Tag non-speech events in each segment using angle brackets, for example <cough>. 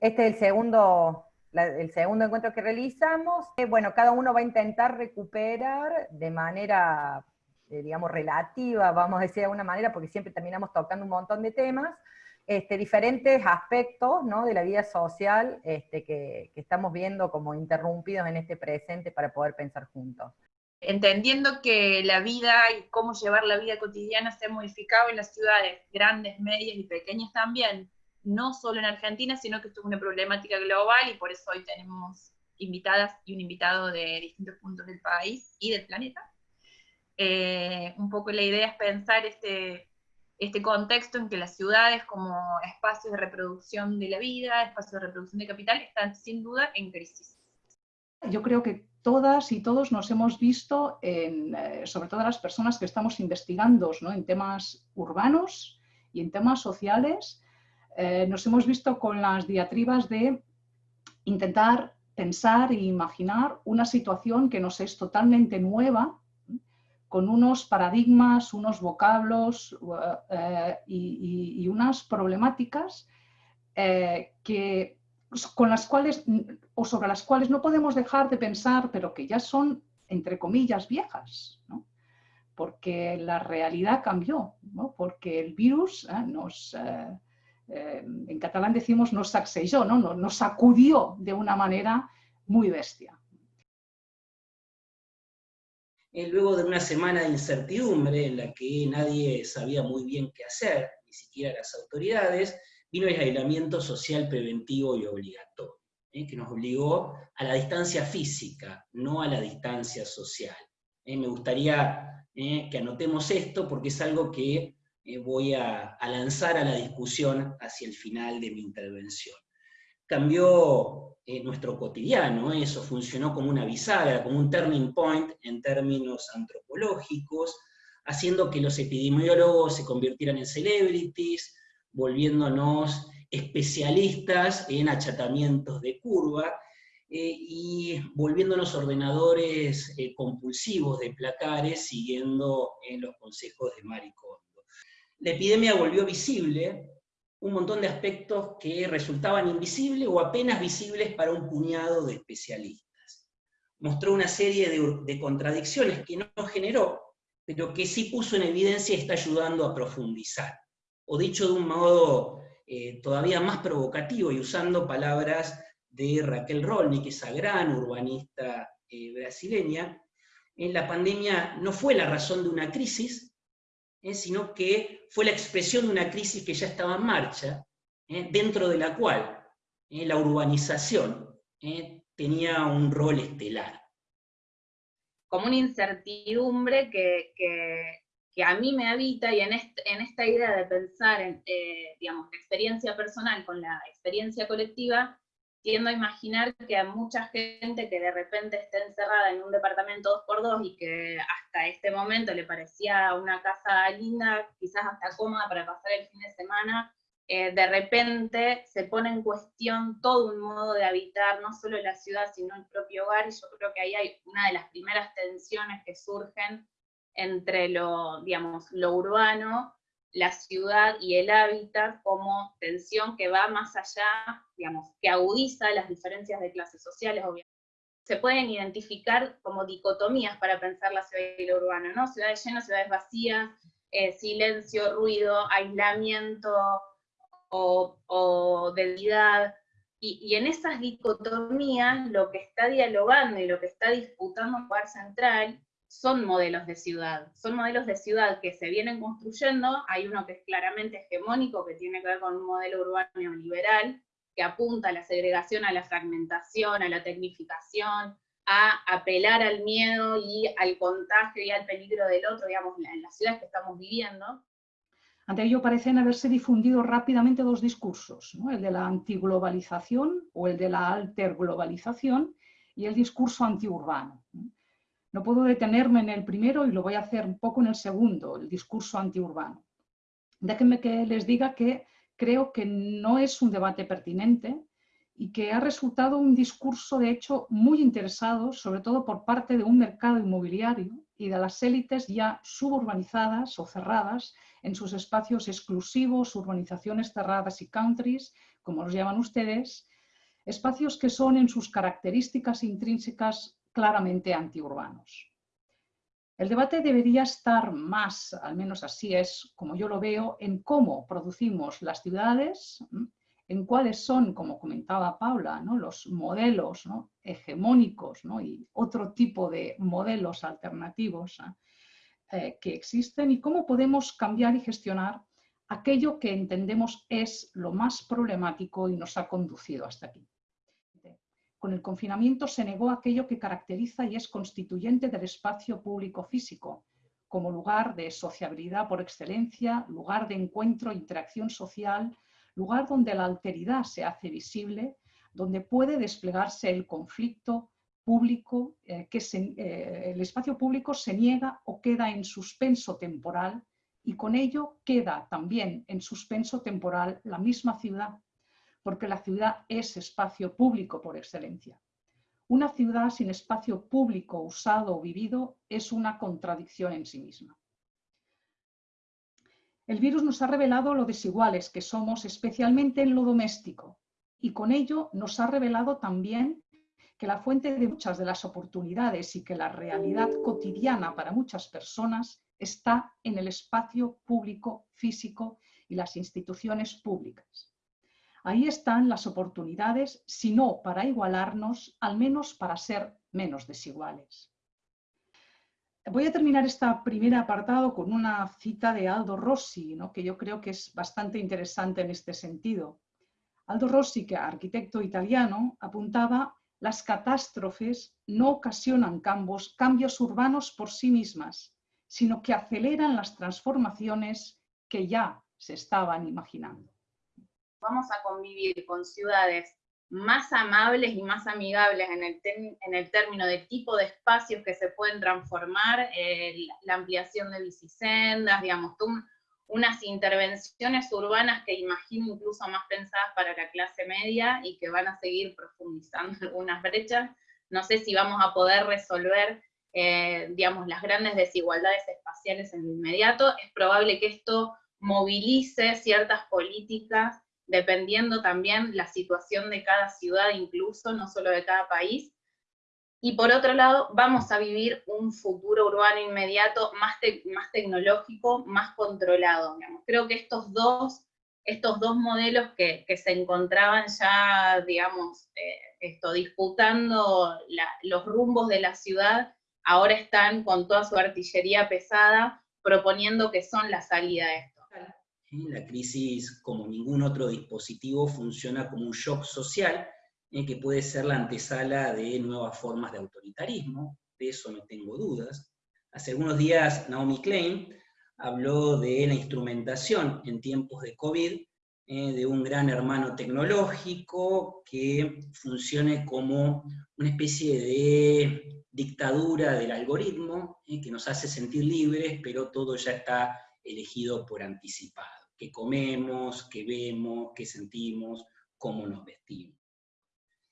Este es el segundo, el segundo encuentro que realizamos. Eh, bueno, cada uno va a intentar recuperar de manera, eh, digamos, relativa, vamos a decir de alguna manera, porque siempre terminamos tocando un montón de temas, este, diferentes aspectos ¿no? de la vida social este, que, que estamos viendo como interrumpidos en este presente para poder pensar juntos entendiendo que la vida y cómo llevar la vida cotidiana se ha modificado en las ciudades grandes, medias y pequeñas también, no solo en Argentina, sino que esto es una problemática global y por eso hoy tenemos invitadas y un invitado de distintos puntos del país y del planeta. Eh, un poco la idea es pensar este, este contexto en que las ciudades como espacios de reproducción de la vida, espacios de reproducción de capital, están sin duda en crisis. Yo creo que todas y todos nos hemos visto, en, eh, sobre todo las personas que estamos investigando en temas urbanos y en temas sociales, eh, nos hemos visto con las diatribas de intentar pensar e imaginar una situación que nos es totalmente nueva, con unos paradigmas, unos vocablos eh, y, unas problemáticas que pues, con las cuales, o sobre las cuales no podemos dejar de pensar, pero que ya son, entre comillas, viejas, porque la realidad cambió, porque el virus eh, nos, eh, eh, en catalán decimos nos sacsejó, ¿no? nos sacudió de una manera muy bestia. Luego de una semana de incertidumbre en la que nadie sabía muy bien qué hacer, ni siquiera las autoridades, vino el aislamiento social preventivo y obligatorio, ¿eh? que nos obligó a la distancia física, no a la distancia social. ¿eh? Me gustaría ¿eh? que anotemos esto porque es algo que voy a, lanzar a la discusión hacia el final de mi intervención. Cambió nuestro cotidiano, eso funcionó como una bisagra, como un turning point en términos antropológicos, haciendo que los epidemiólogos se convirtieran en celebrities, volviéndonos especialistas en achatamientos de curva, eh, y volviéndonos ordenadores eh, compulsivos de placares, siguiendo en los consejos de Maricondo. La epidemia volvió visible un montón de aspectos que resultaban invisibles o apenas visibles para un puñado de especialistas. Mostró una serie de, contradicciones que no generó, pero que sí puso en evidencia y está ayudando a profundizar o dicho de un modo eh, todavía más provocativo y usando palabras de Raquel Rolni, que es esa gran urbanista eh, brasileña, en la pandemia no fue la razón de una crisis, eh, sino que fue la expresión de una crisis que ya estaba en marcha, dentro de la cual la urbanización tenía un rol estelar. Como una incertidumbre que, que a mí me habita y en, en esta idea de pensar en, eh, digamos, la experiencia personal con la experiencia colectiva, tiendo a imaginar que a mucha gente que de repente está encerrada en un departamento 2x2 y que hasta este momento le parecía una casa linda, quizás hasta cómoda para pasar el fin de semana, eh, de repente se pone en cuestión todo un modo de habitar, no solo la ciudad, sino el propio hogar, y yo creo que ahí hay una de las primeras tensiones que surgen entre lo, digamos, lo urbano, la ciudad y el hábitat como tensión que va más allá, digamos, que agudiza las diferencias de clases sociales, obviamente. Se pueden identificar como dicotomías para pensar la ciudad y lo urbano, ¿no? Ciudades llenas, ciudades vacías, eh, silencio, ruido, aislamiento o, o debilidad. Y, en esas dicotomías lo que está dialogando y lo que está disputando un lugar central son modelos de ciudad, son modelos de ciudad que se vienen construyendo, hay uno que es claramente hegemónico, que tiene que ver con un modelo urbano neoliberal, que apunta a la segregación, a la fragmentación, a la tecnificación, a apelar al miedo y al contagio y al peligro del otro, digamos, en las ciudades que estamos viviendo. Ante ello parecen haberse difundido rápidamente dos discursos, el de la antiglobalización o el de la alterglobalización y el discurso antiurbano. No puedo detenerme en el primero y lo voy a hacer un poco en el segundo, el discurso antiurbano. Déjenme que les diga que creo que no es un debate pertinente y que ha resultado un discurso, de hecho, muy interesado, sobre todo por parte de un mercado inmobiliario y de las élites ya suburbanizadas o cerradas en sus espacios exclusivos, urbanizaciones cerradas y countries, como los llaman ustedes, espacios que son en sus características intrínsecas claramente antiurbanos. El debate debería estar más, al menos así es como yo lo veo, en cómo producimos las ciudades, en cuáles son, como comentaba Paula, ¿no? los modelos hegemónicos y otro tipo de modelos alternativos eh, que existen y cómo podemos cambiar y gestionar aquello que entendemos es lo más problemático y nos ha conducido hasta aquí. Con el confinamiento se negó aquello que caracteriza y es constituyente del espacio público físico, como lugar de sociabilidad por excelencia, lugar de encuentro e interacción social, lugar donde la alteridad se hace visible, donde puede desplegarse el conflicto público, eh, que eh, el espacio público se niega o queda en suspenso temporal y con ello queda también en suspenso temporal la misma ciudad, porque la ciudad es espacio público por excelencia. Una ciudad sin espacio público usado o vivido es una contradicción en sí misma. El virus nos ha revelado lo desiguales que somos, especialmente en lo doméstico, y con ello nos ha revelado también que la fuente de muchas de las oportunidades y que la realidad cotidiana para muchas personas está en el espacio público físico y las instituciones públicas. Ahí están las oportunidades, si no para igualarnos, al menos para ser menos desiguales. Voy a terminar este primer apartado con una cita de Aldo Rossi, que yo creo que es bastante interesante en este sentido. Aldo Rossi, que arquitecto italiano, apuntaba las catástrofes no ocasionan cambios urbanos por sí mismas, sino que aceleran las transformaciones que ya se estaban imaginando. Vamos a convivir con ciudades más amables y más amigables en el, en el término de tipo de espacios que se pueden transformar, eh, la ampliación de bicisendas, digamos, unas intervenciones urbanas que imagino incluso más pensadas para la clase media y que van a seguir profundizando <laughs> algunas brechas. No sé si vamos a poder resolver, eh, digamos, las grandes desigualdades espaciales en lo inmediato. Es probable que esto movilice ciertas políticas dependiendo también la situación de cada ciudad incluso, no solo de cada país. Y por otro lado, vamos a vivir un futuro urbano inmediato más, tecnológico, más controlado. Creo que estos dos, estos dos modelos que, se encontraban ya, digamos, eh, disputando los rumbos de la ciudad, ahora están con toda su artillería pesada proponiendo que son la salida de esto. La crisis, como ningún otro dispositivo, funciona como un shock social eh, que puede ser la antesala de nuevas formas de autoritarismo, de eso no tengo dudas. Hace algunos días Naomi Klein habló de la instrumentación en tiempos de COVID eh, de un gran hermano tecnológico que funcione como una especie de dictadura del algoritmo, eh, que nos hace sentir libres, pero todo ya está elegido por anticipado que comemos, que vemos, que sentimos, cómo nos vestimos.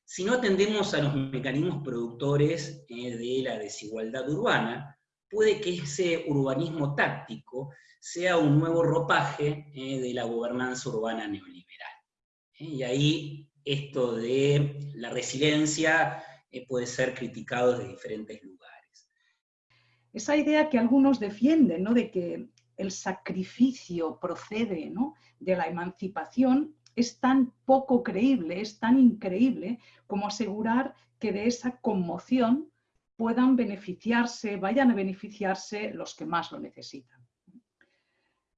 Si no atendemos a los mecanismos productores eh, de la desigualdad urbana, puede que ese urbanismo táctico sea un nuevo ropaje eh, de la gobernanza urbana neoliberal. Eh, y ahí esto de la resiliencia puede ser criticado desde diferentes lugares. Esa idea que algunos defienden, ¿no? de que el sacrificio procede de la emancipación es tan poco creíble, es tan increíble como asegurar que de esa conmoción puedan beneficiarse, vayan a beneficiarse los que más lo necesitan.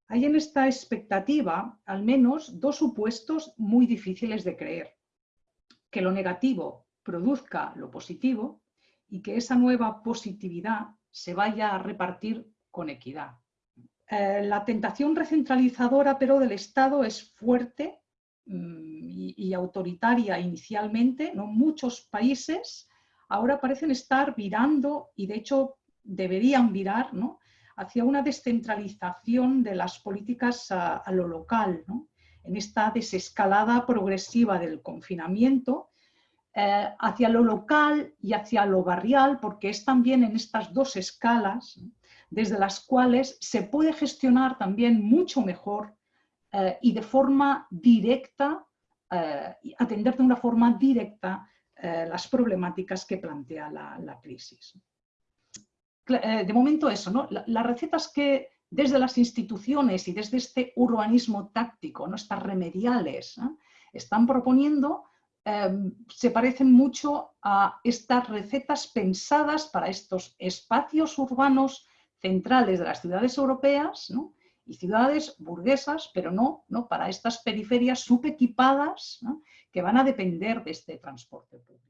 Hay en esta expectativa al menos dos supuestos muy difíciles de creer. Que lo negativo produzca lo positivo y que esa nueva positividad se vaya a repartir con equidad. Eh, la tentación recentralizadora, pero del Estado es fuerte mm, y, autoritaria inicialmente. Muchos países ahora parecen estar virando, y de hecho deberían virar, hacia una descentralización de las políticas a, lo local, en esta desescalada progresiva del confinamiento, eh, hacia lo local y hacia lo barrial, porque es también en estas dos escalas desde las cuales se puede gestionar también mucho mejor eh, y de forma directa, eh, atender de una forma directa eh, las problemáticas que plantea la, crisis. de momento eso, ¿no? las recetas que desde las instituciones y desde este urbanismo táctico, ¿no? estas remediales, están proponiendo, em, se parecen mucho a estas recetas pensadas para estos espacios urbanos centrales de las ciudades europeas y ciudades burguesas, pero no, no para estas periferias subequipadas que van a depender de este transporte público.